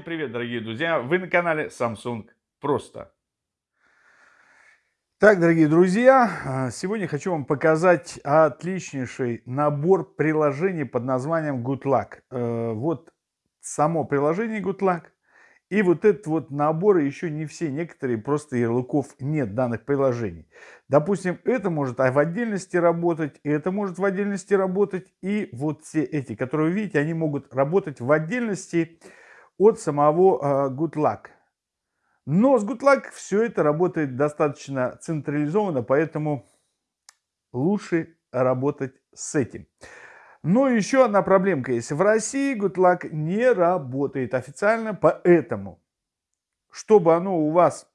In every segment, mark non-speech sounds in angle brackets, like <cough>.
Всем привет, дорогие друзья! Вы на канале Samsung Просто. Так, дорогие друзья, а, сегодня хочу вам показать отличнейший набор приложений под названием Good Luck. Э, вот само приложение Good Luck. И вот этот вот набор, еще не все, некоторые просто ярлыков нет данных приложений. Допустим, это может в отдельности работать, это может в отдельности работать. И вот все эти, которые вы видите, они могут работать в отдельности от самого uh, Good Luck. Но с Good Luck все это работает достаточно централизованно, поэтому лучше работать с этим. Но еще одна проблемка есть. В России Good Luck не работает официально, поэтому, чтобы оно у вас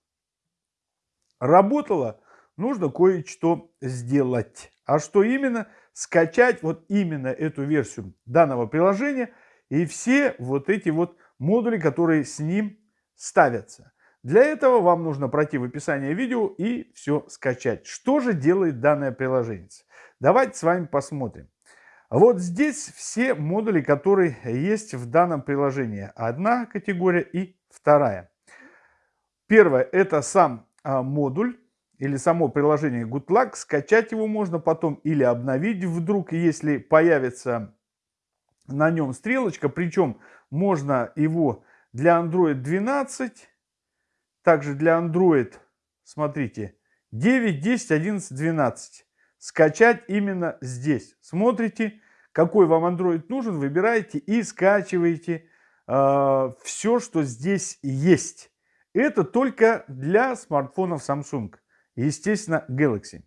работало, нужно кое-что сделать. А что именно? Скачать вот именно эту версию данного приложения и все вот эти вот модули, которые с ним ставятся. Для этого вам нужно пройти в описание видео и все скачать. Что же делает данное приложение? Давайте с вами посмотрим. Вот здесь все модули, которые есть в данном приложении. Одна категория и вторая. Первое – это сам а, модуль или само приложение GoodLuck. Скачать его можно потом или обновить вдруг, если появится на нем стрелочка. Причем можно его для Android 12, также для Android, смотрите, 9, 10, 11, 12. Скачать именно здесь. Смотрите, какой вам Android нужен, выбираете и скачиваете э, а, все, что здесь есть. Это только для смартфонов Samsung, естественно, Galaxy.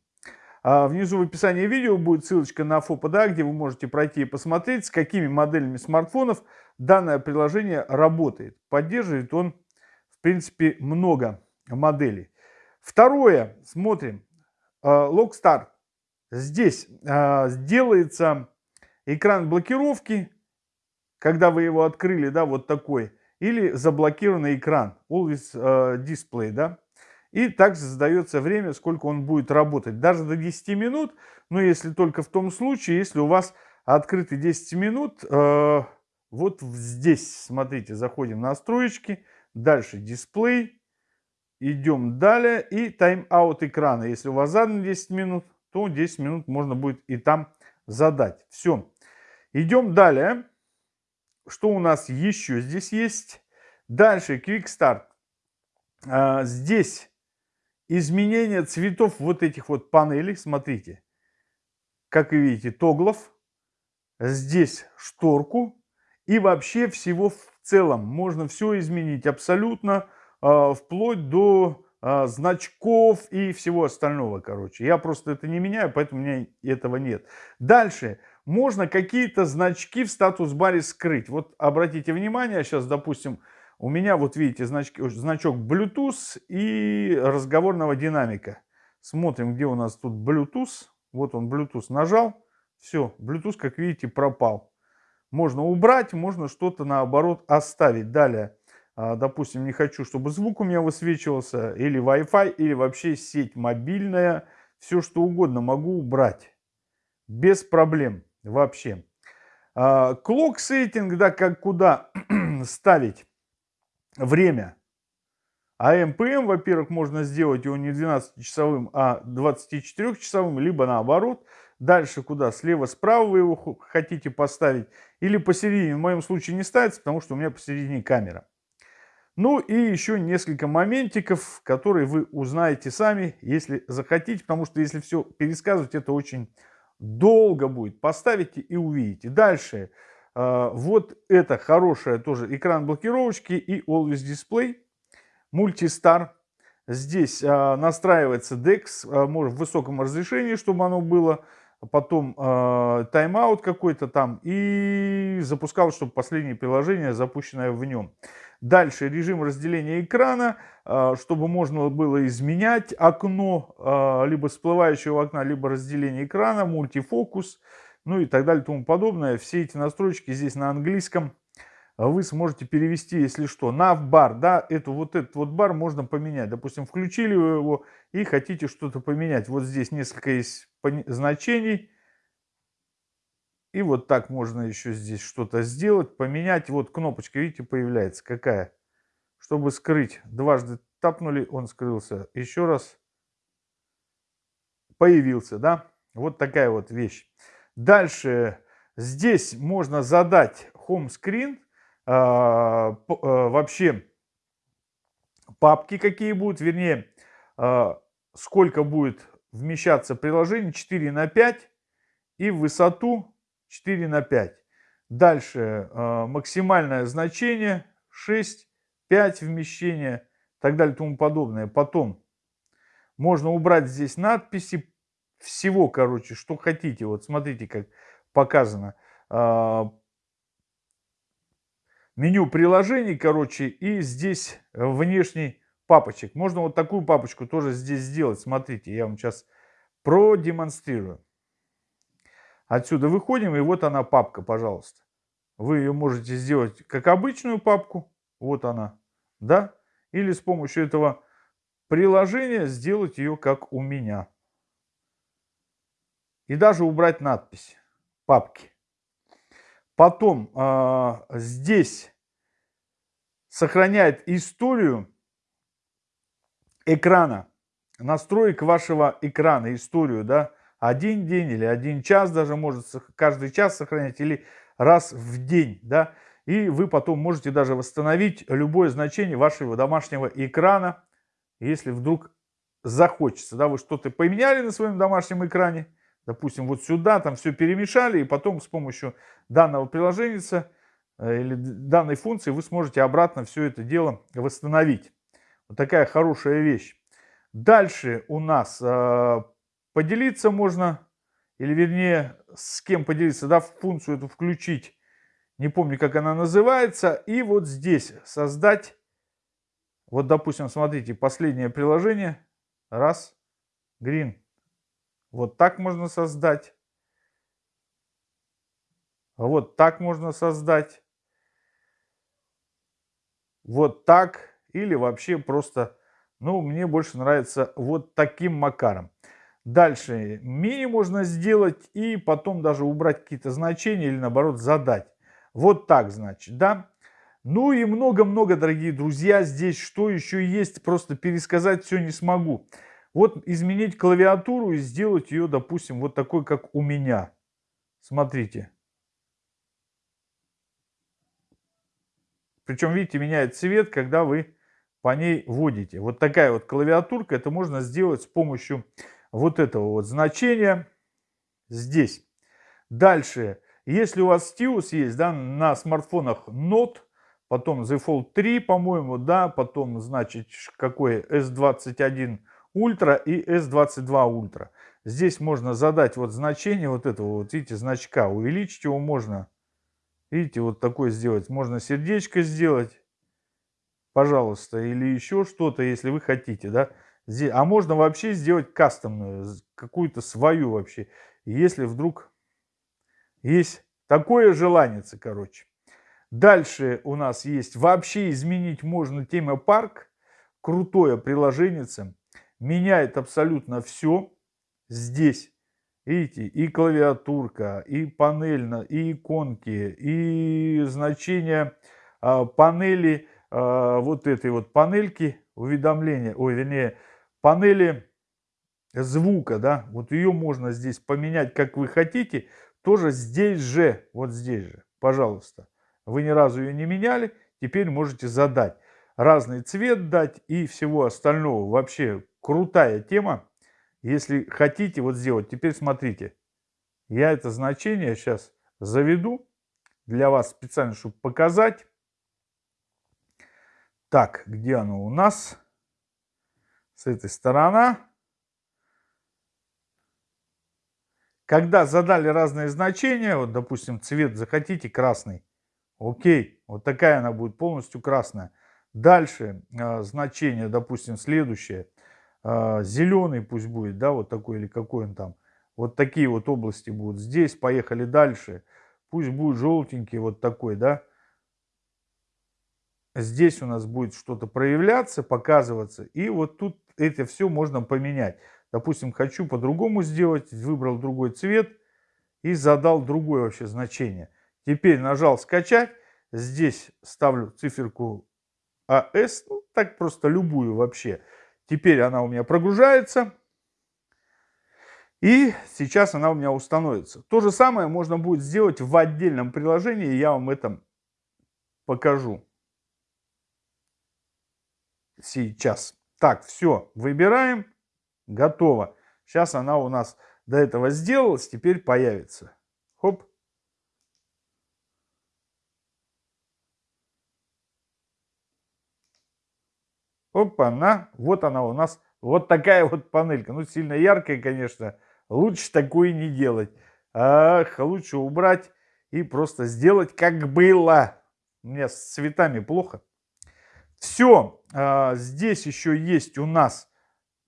А внизу в описании видео будет ссылочка на FOPDA, где вы можете пройти и посмотреть, с какими моделями смартфонов данное приложение работает. Поддерживает он, в принципе, много моделей. Второе, смотрим, Lockstar. Здесь сделается экран блокировки, когда вы его открыли, да, вот такой, или заблокированный экран, Always Display, да. И также задается время, сколько он будет работать. Даже до 10 минут, но если только в том случае, если у вас открыты 10 минут, э, вот здесь, смотрите, заходим на настройки, дальше дисплей, идем далее и тайм-аут экрана. Если у вас задано 10 минут, то 10 минут можно будет и там задать. Все. Идем далее. Что у нас еще здесь есть? Дальше Quick Start. А, здесь изменение цветов вот этих вот панелей. Смотрите, как вы видите, тоглов. Здесь шторку. И вообще всего в целом можно все изменить абсолютно, э, вплоть до э, значков и всего остального, короче. Я просто это не меняю, поэтому у меня этого нет. Дальше. Можно какие-то значки в статус-баре скрыть. Вот обратите внимание, сейчас, допустим, у меня, вот видите, значки, значок Bluetooth и разговорного динамика. Смотрим, где у нас тут Bluetooth. Вот он, Bluetooth нажал. Все, Bluetooth, как видите, пропал. Можно убрать, можно что-то наоборот оставить. Далее, а, допустим, не хочу, чтобы звук у меня высвечивался, или Wi-Fi, или вообще сеть мобильная. Все, что угодно могу убрать. Без проблем вообще. А, clock setting, да, как куда <clears throat> ставить время. А МПМ, во-первых, можно сделать его не 12-часовым, а 24-часовым, либо наоборот. Дальше куда? Слева-справа вы его хотите поставить. Или посередине. В моем случае не ставится, потому что у меня посередине камера. Ну и еще несколько моментиков, которые вы узнаете сами, если захотите. Потому что если все пересказывать, это очень долго будет. Поставите и увидите. Дальше. А, вот это хорошая тоже экран блокировочки и Always Display. Multistar. Здесь а, настраивается DeX, а, может в высоком разрешении, чтобы оно было. Потом тайм-аут какой-то там. И запускал, чтобы последнее приложение, запущенное в нем. Дальше режим разделения экрана, чтобы можно было изменять окно, либо всплывающего окна, либо разделение экрана, мультифокус ну и так далее тому подобное. Все эти настройки здесь на английском вы сможете перевести, если что, на бар, да, эту, вот этот вот бар можно поменять. Допустим, включили вы его и хотите что-то поменять. Вот здесь несколько есть значений. И вот так можно еще здесь что-то сделать, поменять. Вот кнопочка, видите, появляется. Какая? Чтобы скрыть. Дважды тапнули, он скрылся. Еще раз появился, да? Вот такая вот вещь. Дальше здесь можно задать home screen. А, а, вообще папки какие будут, вернее, а, сколько будет вмещаться приложение 4 на 5 и высоту 4 на 5. Дальше максимальное значение 6, 5 вмещения и так далее и тому подобное. Потом можно убрать здесь надписи всего, короче, что хотите. Вот смотрите, как показано. Э, меню приложений, короче, и здесь внешний папочек. Можно вот такую папочку тоже здесь сделать. Смотрите, я вам сейчас продемонстрирую. Отсюда выходим, и вот она папка, пожалуйста. Вы ее можете сделать как обычную папку, вот она, да? Или с помощью этого приложения сделать ее как у меня. И даже убрать надпись папки. Потом э, здесь сохраняет историю экрана, настроек вашего экрана, историю, да, один день или один час даже может каждый час сохранять или раз в день, да, и вы потом можете даже восстановить любое значение вашего домашнего экрана, если вдруг захочется, да, вы что-то поменяли на своем домашнем экране, допустим, вот сюда, там все перемешали, и потом с помощью данного приложения э, или данной функции вы сможете обратно все это дело восстановить. Вот такая хорошая вещь. Дальше у нас э, Поделиться можно, или вернее, с кем поделиться, да, функцию эту включить. Не помню, как она называется. И вот здесь создать, вот, допустим, смотрите, последнее приложение. Раз, green. Вот так можно создать. Вот так можно создать. Вот так. Или вообще просто, ну, мне больше нравится вот таким макаром. Дальше мини можно сделать и потом даже убрать какие-то значения или наоборот задать. Вот так значит, да. Ну и много-много, дорогие друзья, здесь что еще есть, просто пересказать все не смогу. Вот изменить клавиатуру и сделать ее, допустим, вот такой, как у меня. Смотрите. Причем, видите, меняет цвет, когда вы по ней вводите. Вот такая вот клавиатурка, это можно сделать с помощью вот этого вот значения здесь. Дальше, если у вас Stylus есть, да, на смартфонах Note, потом The Fold 3, по-моему, да, потом, значит, какой S21 Ultra и S22 Ultra. Здесь можно задать вот значение вот этого, вот видите, значка, увеличить его можно. Видите, вот такое сделать. Можно сердечко сделать, пожалуйста, или еще что-то, если вы хотите, да. А можно вообще сделать кастомную, какую-то свою вообще, если вдруг есть такое желание, короче. Дальше у нас есть вообще изменить можно тема парк. Крутое приложение. Меняет абсолютно все здесь. Видите, и клавиатурка, и панель, и иконки, и значение э, панели, э, вот этой вот панельки уведомления, ой, вернее, панели звука, да, вот ее можно здесь поменять, как вы хотите, тоже здесь же, вот здесь же, пожалуйста. Вы ни разу ее не меняли, теперь можете задать. Разный цвет дать и всего остального. Вообще крутая тема. Если хотите вот сделать, теперь смотрите. Я это значение сейчас заведу для вас специально, чтобы показать. Так, где оно у нас? с этой стороны. Когда задали разные значения, вот, допустим, цвет захотите красный, окей, вот такая она будет полностью красная. Дальше э, значение, допустим, следующее, зеленый пусть будет, да, вот такой или какой он там. Вот такие вот области будут. Здесь поехали дальше. Пусть будет желтенький вот такой, да. Здесь у нас будет что-то проявляться, показываться. И вот тут это все можно поменять. Допустим, хочу по-другому сделать, выбрал другой цвет. и задал другое вообще значение. Теперь нажал скачать. Здесь ставлю циферку АС, ну, так просто любую вообще. Теперь она у меня прогружается. И сейчас она у меня установится. То же самое можно будет сделать в отдельном приложении. Я вам это покажу. Сейчас. Так, все, выбираем. Готово. Сейчас она у нас до этого сделалась, теперь появится. Хоп. Опа-на, вот она у нас, вот такая вот панелька. Ну, сильно яркая, конечно, лучше такое не делать. Ах, лучше убрать и просто сделать, как было. У меня с цветами плохо. Все, а, здесь еще есть у нас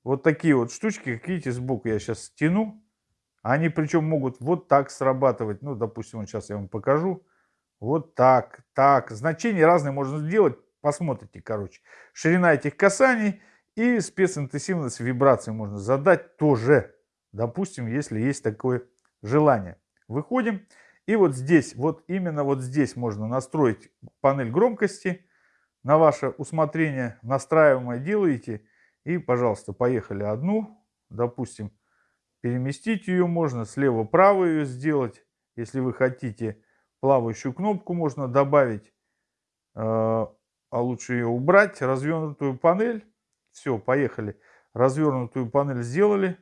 вот такие вот штучки, как видите, сбоку я сейчас стяну. Они причем могут вот так срабатывать. Ну, допустим, вот сейчас я вам покажу. Вот так, так. Значения разные можно сделать. Посмотрите, короче. Ширина этих касаний и специнтенсивность вибрации можно задать тоже. Допустим, если есть такое желание. Выходим. И вот здесь, вот именно вот здесь можно настроить панель громкости. На ваше усмотрение настраиваемое делаете. И, пожалуйста, поехали одну. Допустим, переместить ее можно. Слева-право ее сделать. Если вы хотите плавающую кнопку, можно добавить. А лучше ее убрать. Развернутую панель. Все, поехали. Развернутую панель сделали.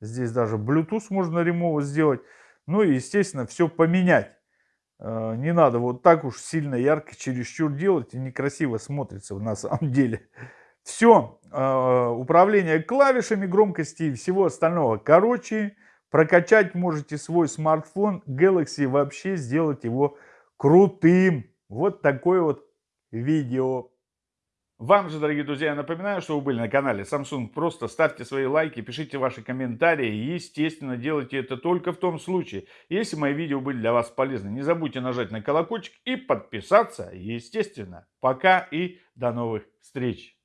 Здесь даже Bluetooth можно ремово сделать. Ну и, естественно, все поменять. Э, не надо вот так уж сильно ярко чересчур делать. И некрасиво смотрится на самом деле. Все, э, управление клавишами громкости и всего остального. Короче, прокачать можете свой смартфон Galaxy, вообще сделать его крутым. Вот такое вот видео. Вам же, дорогие друзья, напоминаю, что вы были на канале Samsung. Просто ставьте свои лайки, пишите ваши комментарии. И, естественно, делайте это только в том случае, если мои видео были для вас полезны. Не забудьте нажать на колокольчик и подписаться, естественно. Пока и до новых встреч.